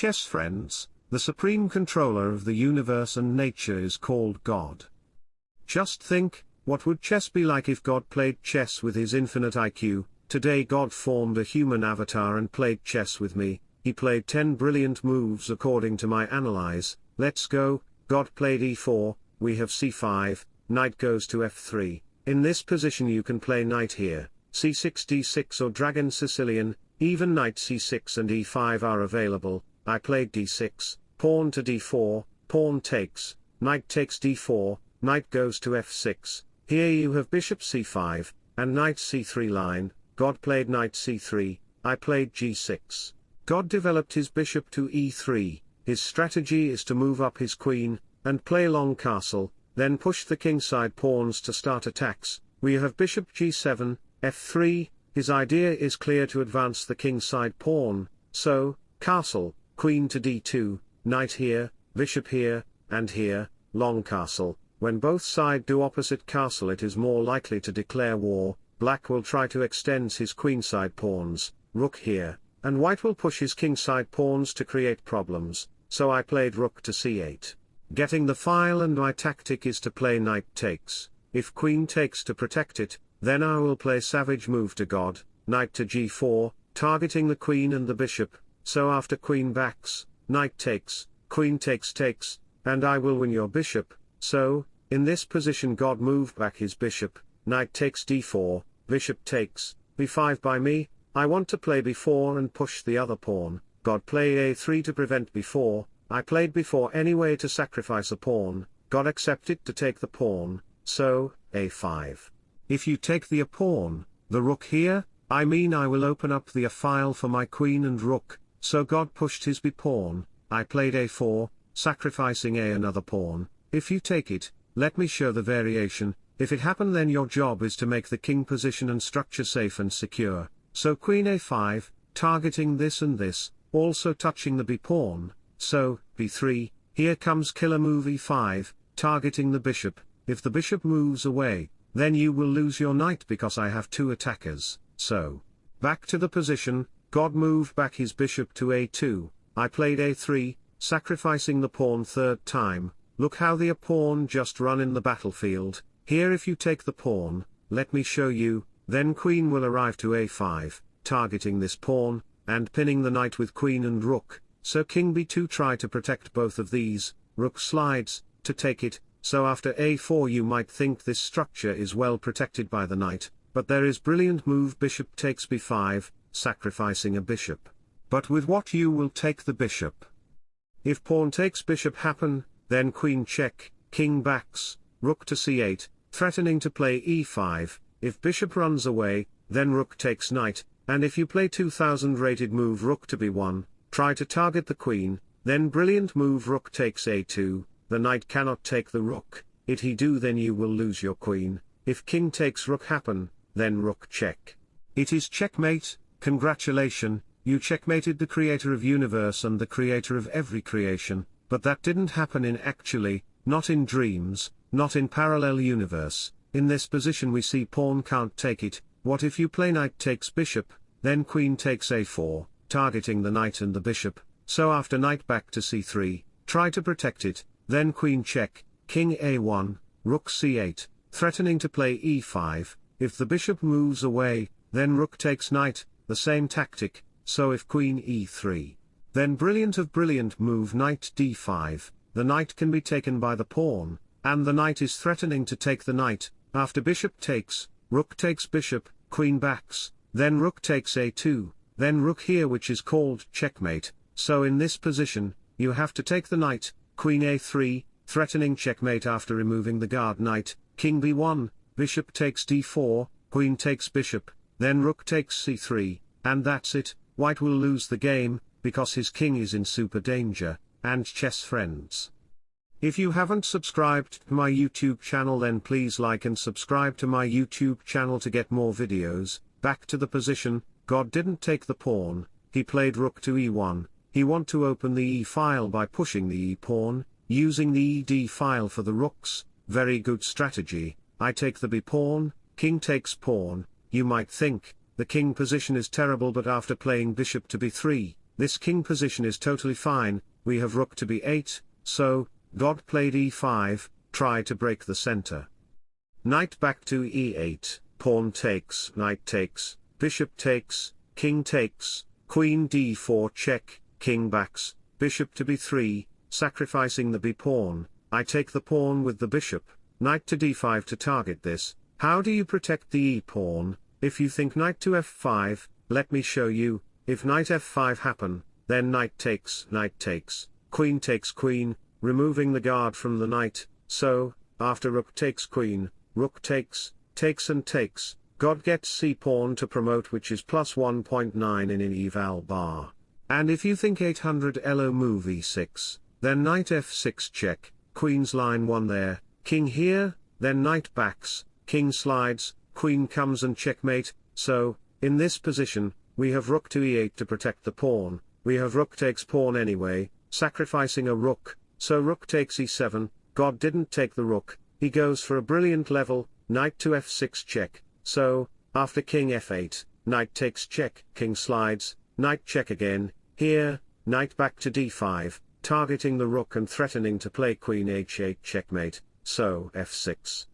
chess friends, the supreme controller of the universe and nature is called God. Just think, what would chess be like if God played chess with his infinite IQ? Today God formed a human avatar and played chess with me, he played 10 brilliant moves according to my analyze, let's go, God played e4, we have c5, knight goes to f3, in this position you can play knight here, c6 d6 or dragon Sicilian, even knight c6 and e5 are available, I played d6, pawn to d4, pawn takes, knight takes d4, knight goes to f6, here you have bishop c5, and knight c3 line, God played knight c3, I played g6. God developed his bishop to e3, his strategy is to move up his queen, and play long castle, then push the kingside pawns to start attacks, we have bishop g7, f3, his idea is clear to advance the kingside pawn, so, castle, queen to d2, knight here, bishop here, and here, long castle, when both side do opposite castle it is more likely to declare war, black will try to extend his queenside pawns, rook here, and white will push his kingside pawns to create problems, so I played rook to c8. Getting the file and my tactic is to play knight takes, if queen takes to protect it, then I will play savage move to god, knight to g4, targeting the queen and the bishop, so after queen backs, knight takes, queen takes takes, and I will win your bishop, so, in this position god moved back his bishop, knight takes d4, bishop takes, b5 by me, I want to play b4 and push the other pawn, god play a3 to prevent b4, I played b4 anyway to sacrifice a pawn, god accepted to take the pawn, so, a5. If you take the a pawn, the rook here, I mean I will open up the a file for my queen and rook, so god pushed his b pawn, I played a4, sacrificing a another pawn, if you take it, let me show the variation, if it happen then your job is to make the king position and structure safe and secure, so queen a5, targeting this and this, also touching the b pawn, so, b3, here comes killer move e5, targeting the bishop, if the bishop moves away, then you will lose your knight because I have two attackers, so. Back to the position, God moved back his bishop to a2, I played a3, sacrificing the pawn third time, look how the a pawn just run in the battlefield, here if you take the pawn, let me show you, then queen will arrive to a5, targeting this pawn, and pinning the knight with queen and rook, so king b2 try to protect both of these, rook slides, to take it, so after a4 you might think this structure is well protected by the knight, but there is brilliant move bishop takes b5, sacrificing a bishop. But with what you will take the bishop. If pawn takes bishop happen, then queen check, king backs, rook to c8, threatening to play e5, if bishop runs away, then rook takes knight, and if you play 2000 rated move rook to b1, try to target the queen, then brilliant move rook takes a2, the knight cannot take the rook, if he do then you will lose your queen, if king takes rook happen, then rook check. It is checkmate, congratulation, you checkmated the creator of universe and the creator of every creation, but that didn't happen in actually, not in dreams, not in parallel universe, in this position we see pawn can't take it, what if you play knight takes bishop, then queen takes a4, targeting the knight and the bishop, so after knight back to c3, try to protect it, then queen check, king a1, rook c8, threatening to play e5, if the bishop moves away, then rook takes knight, the same tactic, so if queen e3, then brilliant of brilliant move knight d5, the knight can be taken by the pawn, and the knight is threatening to take the knight, after bishop takes, rook takes bishop, queen backs, then rook takes a2, then rook here which is called checkmate, so in this position, you have to take the knight, queen a3, threatening checkmate after removing the guard knight, king b1, bishop takes d4, queen takes bishop, then rook takes c3, and that's it, white will lose the game, because his king is in super danger, and chess friends. If you haven't subscribed to my YouTube channel then please like and subscribe to my YouTube channel to get more videos, back to the position, God didn't take the pawn, he played rook to e1, he want to open the e file by pushing the e pawn, using the ed file for the rooks, very good strategy, I take the b pawn, king takes pawn, you might think, the king position is terrible but after playing bishop to b3, this king position is totally fine, we have rook to b8, so, God played e5, try to break the center. Knight back to e8, pawn takes, knight takes, bishop takes, king takes, queen d4 check, king backs, bishop to b3, sacrificing the b pawn, I take the pawn with the bishop, knight to d5 to target this, how do you protect the e pawn, if you think knight to f5, let me show you, if knight f5 happen, then knight takes, knight takes, queen takes queen, removing the guard from the knight, so, after rook takes queen, rook takes, takes and takes, God gets c-pawn to promote which is plus 1.9 in an eval bar. And if you think 800 elo move e6, then knight f6 check, queen's line 1 there, king here, then knight backs, king slides, queen comes and checkmate, so, in this position, we have rook to e8 to protect the pawn, we have rook takes pawn anyway, sacrificing a rook, so rook takes e7, God didn't take the rook, he goes for a brilliant level, knight to f6 check, so, after king f8, knight takes check, king slides, knight check again, here, knight back to d5, targeting the rook and threatening to play queen h8 checkmate, so f6.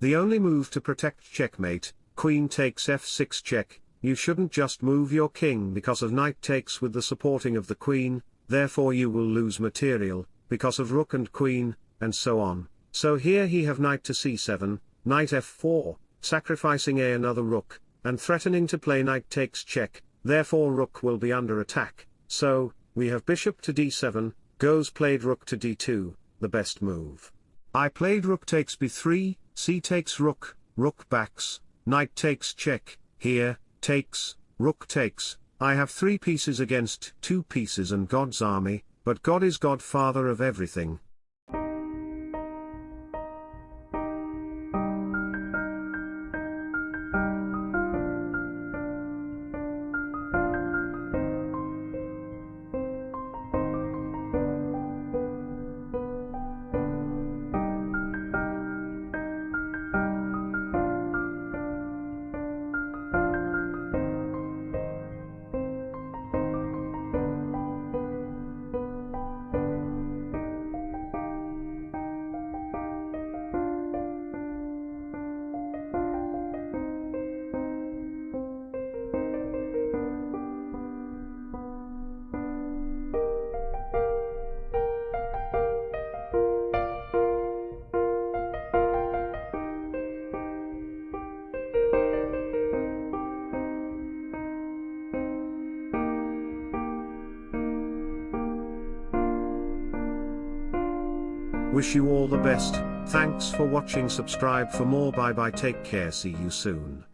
The only move to protect checkmate, queen takes f6 check, you shouldn't just move your king because of knight takes with the supporting of the queen, therefore you will lose material, because of rook and queen, and so on. So here he have knight to c7, knight f4, sacrificing a another rook, and threatening to play knight takes check, therefore rook will be under attack, so, we have bishop to d7, goes played rook to d2, the best move. I played rook takes b3, c takes rook, rook backs, knight takes check, here, takes, rook takes, I have three pieces against two pieces and God's army, but God is godfather of everything, Wish you all the best, thanks for watching. Subscribe for more. Bye bye. Take care. See you soon.